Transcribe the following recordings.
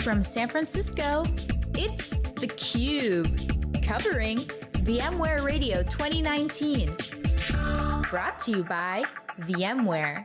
from San Francisco, it's theCUBE, covering VMware Radio 2019. Brought to you by VMware.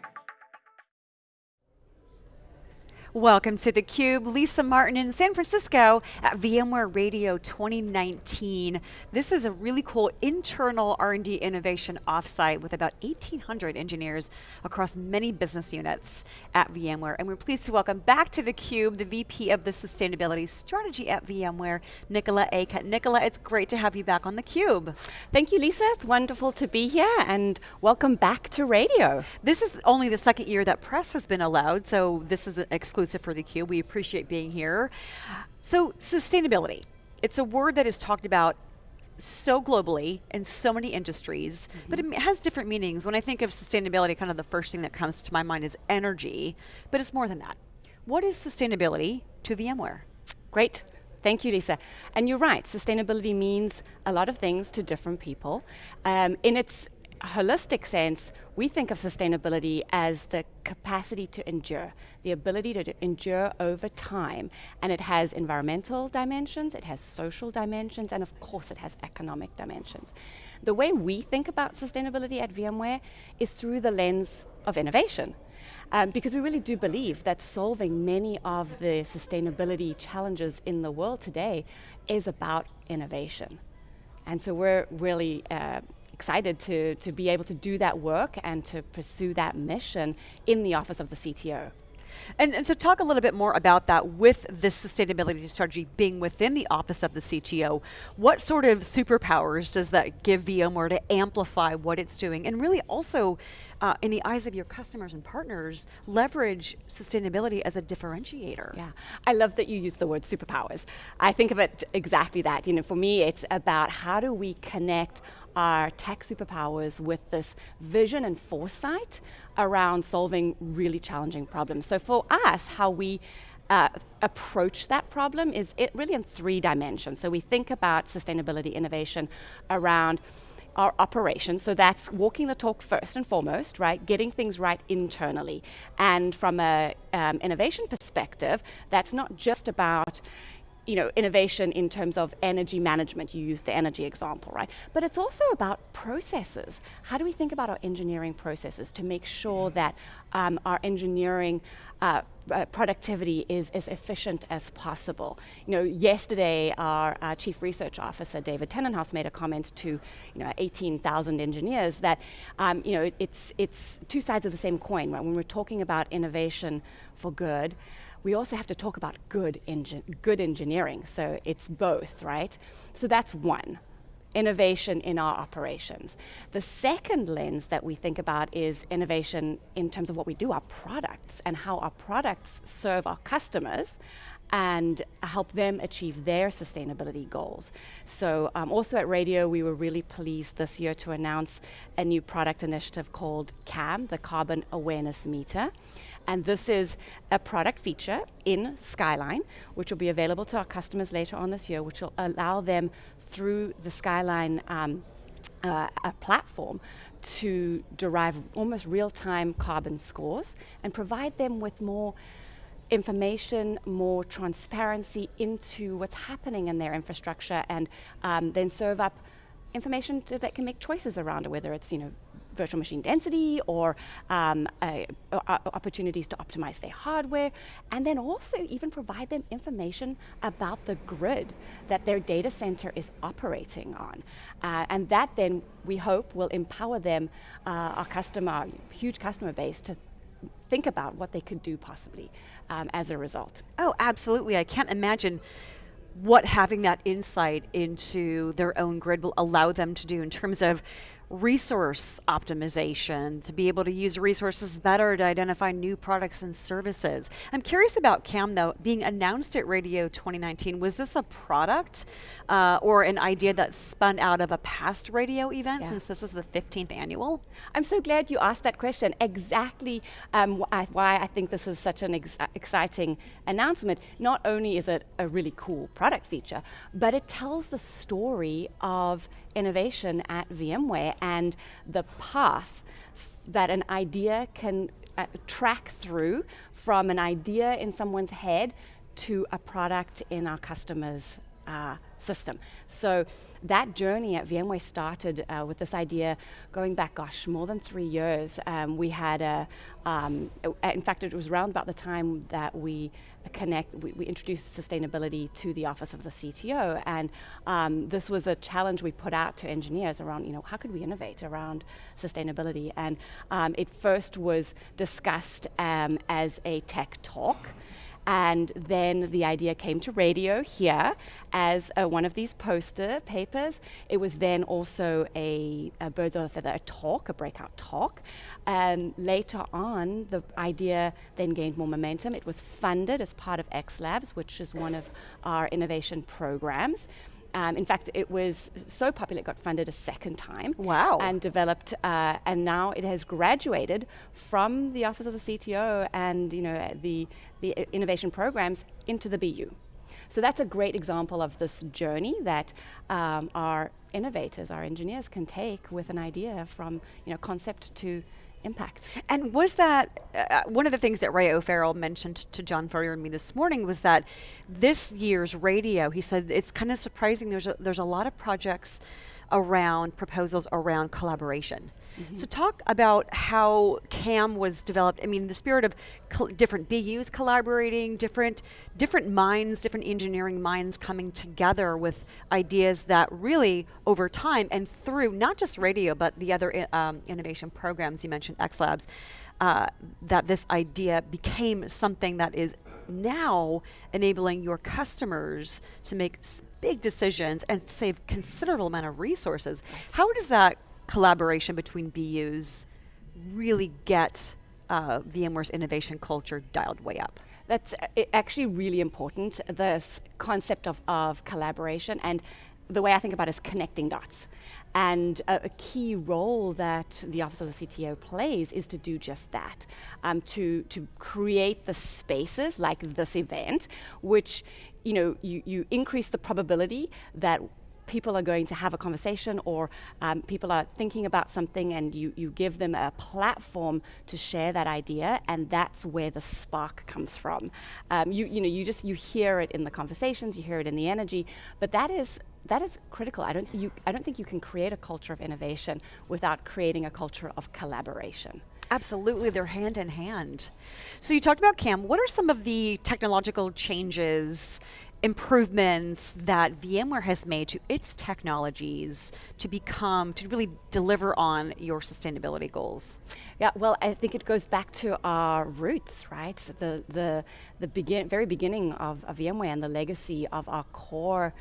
Welcome to theCUBE, Lisa Martin in San Francisco at VMware Radio 2019. This is a really cool internal R&D innovation offsite with about 1,800 engineers across many business units at VMware. And we're pleased to welcome back to theCUBE the VP of the Sustainability Strategy at VMware, Nicola Acutt. Nicola, it's great to have you back on theCUBE. Thank you, Lisa. It's wonderful to be here and welcome back to radio. This is only the second year that press has been allowed, so this is an exclusive exclusive for theCUBE. We appreciate being here. So sustainability, it's a word that is talked about so globally in so many industries, mm -hmm. but it has different meanings. When I think of sustainability, kind of the first thing that comes to my mind is energy, but it's more than that. What is sustainability to VMware? Great. Thank you, Lisa. And you're right, sustainability means a lot of things to different people. Um, in its holistic sense, we think of sustainability as the capacity to endure, the ability to endure over time. And it has environmental dimensions, it has social dimensions, and of course it has economic dimensions. The way we think about sustainability at VMware is through the lens of innovation. Um, because we really do believe that solving many of the sustainability challenges in the world today is about innovation. And so we're really uh, excited to, to be able to do that work and to pursue that mission in the office of the CTO. And, and so talk a little bit more about that with this sustainability strategy being within the office of the CTO. What sort of superpowers does that give VMware to amplify what it's doing and really also uh, in the eyes of your customers and partners, leverage sustainability as a differentiator. Yeah, I love that you use the word superpowers. I think of it exactly that. You know, for me, it's about how do we connect our tech superpowers with this vision and foresight around solving really challenging problems. So for us, how we uh, approach that problem is it really in three dimensions. So we think about sustainability innovation around our operations, so that's walking the talk first and foremost, right? Getting things right internally. And from an um, innovation perspective, that's not just about you know, innovation in terms of energy management, you used the energy example, right? But it's also about processes. How do we think about our engineering processes to make sure that um, our engineering uh, uh, productivity is as efficient as possible. You know, yesterday our, our chief research officer, David Tennenhouse, made a comment to you know 18,000 engineers that um, you know it's it's two sides of the same coin. Right? When we're talking about innovation for good, we also have to talk about good, good engineering, so it's both, right? So that's one, innovation in our operations. The second lens that we think about is innovation in terms of what we do, our products, and how our products serve our customers and help them achieve their sustainability goals. So um, also at Radio, we were really pleased this year to announce a new product initiative called CAM, the Carbon Awareness Meter. And this is a product feature in Skyline, which will be available to our customers later on this year, which will allow them through the Skyline um, uh, a platform to derive almost real-time carbon scores and provide them with more information, more transparency into what's happening in their infrastructure and um, then serve up information to, that can make choices around it, whether it's you know virtual machine density or um, uh, opportunities to optimize their hardware, and then also even provide them information about the grid that their data center is operating on. Uh, and that then, we hope, will empower them, uh, our customer, huge customer base, to think about what they could do possibly um, as a result. Oh, absolutely. I can't imagine what having that insight into their own grid will allow them to do in terms of resource optimization, to be able to use resources better to identify new products and services. I'm curious about CAM though, being announced at Radio 2019, was this a product uh, or an idea that spun out of a past radio event yeah. since this is the 15th annual? I'm so glad you asked that question. Exactly um, wh why I think this is such an ex exciting announcement. Not only is it a really cool product feature, but it tells the story of innovation at VMware and the path that an idea can uh, track through from an idea in someone's head to a product in our customer's uh, system. So that journey at VMware started uh, with this idea going back, gosh, more than three years. Um, we had a, um, in fact, it was around about the time that we connect, we, we introduced sustainability to the office of the CTO, and um, this was a challenge we put out to engineers around, you know, how could we innovate around sustainability? And um, it first was discussed um, as a tech talk. And then the idea came to radio here as one of these poster papers. It was then also a, a Birds of a Feather a talk, a breakout talk. And later on, the idea then gained more momentum. It was funded as part of X Labs, which is one of our innovation programs. Um, in fact, it was so popular it got funded a second time. Wow. And developed, uh, and now it has graduated from the Office of the CTO and you know the, the innovation programs into the BU. So that's a great example of this journey that um, our innovators, our engineers can take with an idea from you know concept to impact. And was that uh, one of the things that Ray O'Farrell mentioned to John Furrier and me this morning was that this year's radio, he said it's kind of surprising. There's a, there's a lot of projects around proposals around collaboration. Mm-hmm. So talk about how CAM was developed. I mean, the spirit of different BUs collaborating, different different minds, different engineering minds coming together with ideas that really over time and through not just radio but the other um, innovation programs you mentioned, X Labs, uh, that this idea became something that is now enabling your customers to make big decisions and save considerable amount of resources. How does that collaboration between BUs really get uh, VMware's innovation culture dialed way up? That's uh, actually really important, this concept of, of collaboration and the way I think about it is connecting dots. And a, a, key role that the Office of the CTO plays is to do just that, um, to, to create the spaces like this event, which you know, you, you increase the probability that people are going to have a conversation or um, people are thinking about something and you, you give them a platform to share that idea and that's where the spark comes from. Um, you, you know, you just, you hear it in the conversations, you hear it in the energy, but that is that is critical. I don't, you, I don't think you can create a culture of innovation without creating a culture of collaboration. Absolutely, they're hand in hand. So you talked about CAM. What are some of the technological changes improvements that VMware has made to its technologies to become, to really deliver on your sustainability goals? Yeah, well, I think it goes back to our roots, right? The, the, the begin, very beginning of, of VMware and the legacy of our core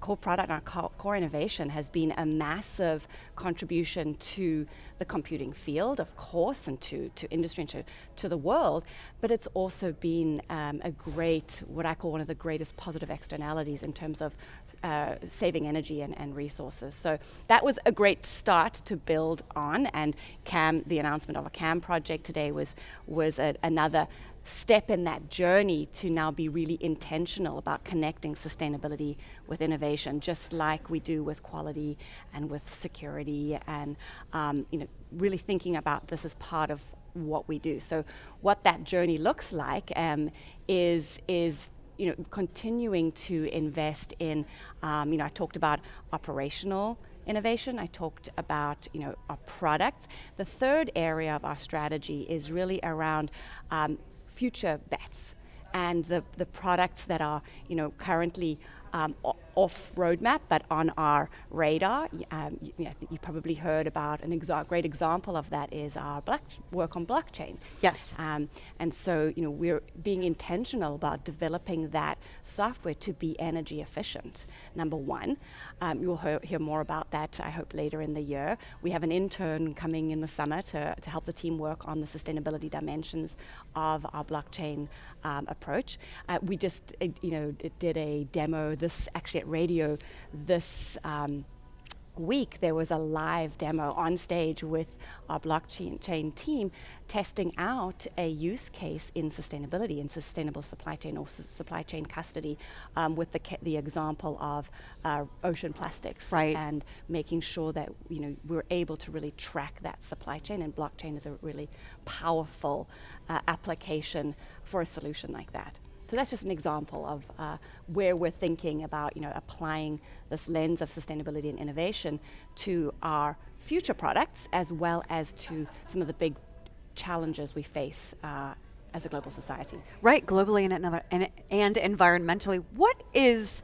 core product, and our core innovation has been a massive contribution to the computing field, of course, and to, to industry and to, to the world, but it's also been um, a great, what I call one of the greatest positive externalities in terms of uh, saving energy and, and, resources. So that was a great start to build on, and CAM, the announcement of a CAM project today was, was a, another step in that journey to now be really intentional about connecting sustainability with innovation, just like we do with quality and with security, and um, you know, really thinking about this as part of what we do. So, what that journey looks like um, is is you know continuing to invest in. Um, you know, I talked about operational innovation. I talked about you know our products. The third area of our strategy is really around um, future bets and the, the products that are you know currently um, off roadmap but on our radar. Um, you, you, you, probably heard about an exa- great example of that is our work on blockchain. Yes. Um, and so you know we're being intentional about developing that software to be energy efficient. Number one, um, you'll hear, hear, more about that. I hope later in the year. We have an intern coming in the summer to, to help the team work on the sustainability dimensions of our blockchain um, approach. Uh, we just uh, you know did a demo this actually radio this um, week, there was a live demo on stage with our blockchain team testing out a use case in sustainability, in sustainable supply chain or su supply chain custody, um, with the, the example of uh, ocean plastics, right. and making sure that you know we're able to really track that supply chain. And blockchain is a really powerful uh, application for a solution like that. So that's just an example of uh, where we're thinking about you know, applying this lens of sustainability and innovation to our future products as well as to some of the big challenges we face uh, as a global society. Right, globally and, and, and environmentally. What is,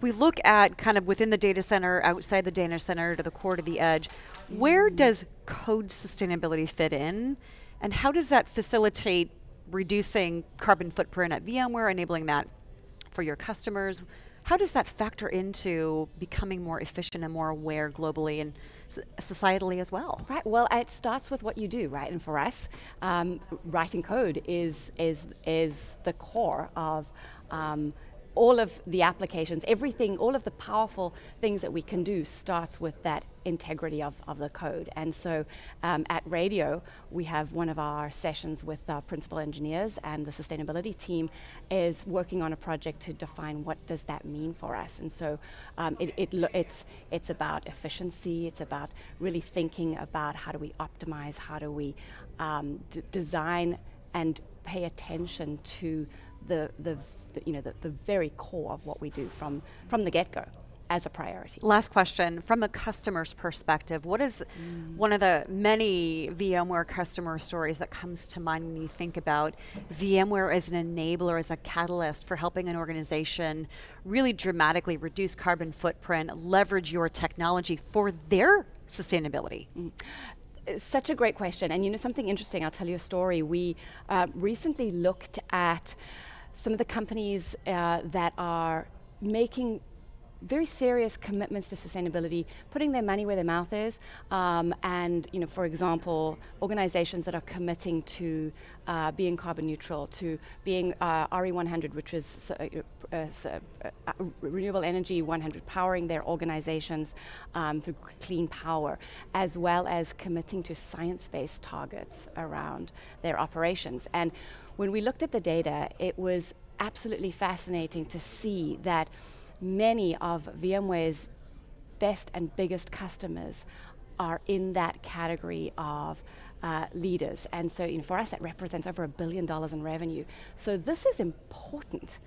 we look at kind of within the data center, outside the data center, to the core to the edge, where mm. does code sustainability fit in? And how does that facilitate reducing carbon footprint at VMware, enabling that for your customers? How does that factor into becoming more efficient and more aware globally and societally as well? Right. Well, it starts with what you do, right? And for us, um, writing code is is is the core of. Um, all of the applications, everything, all of the powerful things that we can do starts with that integrity of, of the code. And so um, at Radio, we have one of our sessions with our principal engineers and the sustainability team is working on a project to define what does that mean for us. And so um, it, it it's, it's about efficiency, it's about really thinking about how do we optimize, how do we um, design and pay attention to the, the the, you know, the, the very core of what we do from, from the get-go as a priority. Last question, from a customer's perspective, what is mm. one of the many VMware customer stories that comes to mind when you think about VMware as an enabler, as a catalyst for helping an organization really dramatically reduce carbon footprint, leverage your technology for their sustainability? Mm such a great question. And you know something interesting, I'll tell you a story. We uh, recently looked at some of the companies uh, that are making very serious commitments to sustainability, putting their money where their mouth is, um, and you know, for example, organizations that are committing to uh, being carbon neutral, to being uh, RE100, which is uh, uh, uh, renewable energy 100, powering their organizations um, through clean power, as well as committing to science-based targets around their operations. And when we looked at the data, it was absolutely fascinating to see that many of VMware's best and biggest customers are in that category of uh, leaders. And so for us, that represents over a billion dollars in revenue. So this is important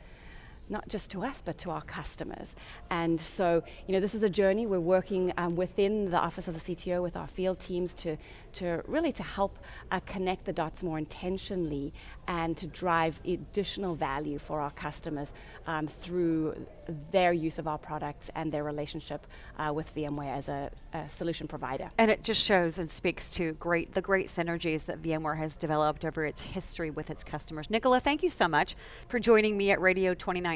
not just to us, but to our customers. And so, you know, this is a journey. We're working um, within the Office of the CTO with our field teams to, to really to help uh, connect the dots more intentionally and to drive additional value for our customers um, through their use of our products and their relationship uh, with VMware as a, a, solution provider. And it just shows and speaks to great the great synergies that VMware has developed over its history with its customers. Nicola, thank you so much for joining me at Radio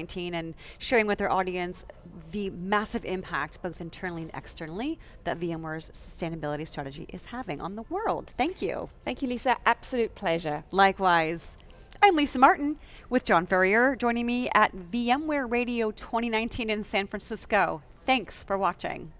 2019 and sharing with our audience the massive impact, both internally and externally, that VMware's sustainability strategy is having on the world. Thank you. Thank you, Lisa. Absolute pleasure. Likewise. I'm Lisa Martin with John Furrier joining me at VMware Radio 2019 in San Francisco. Thanks for watching.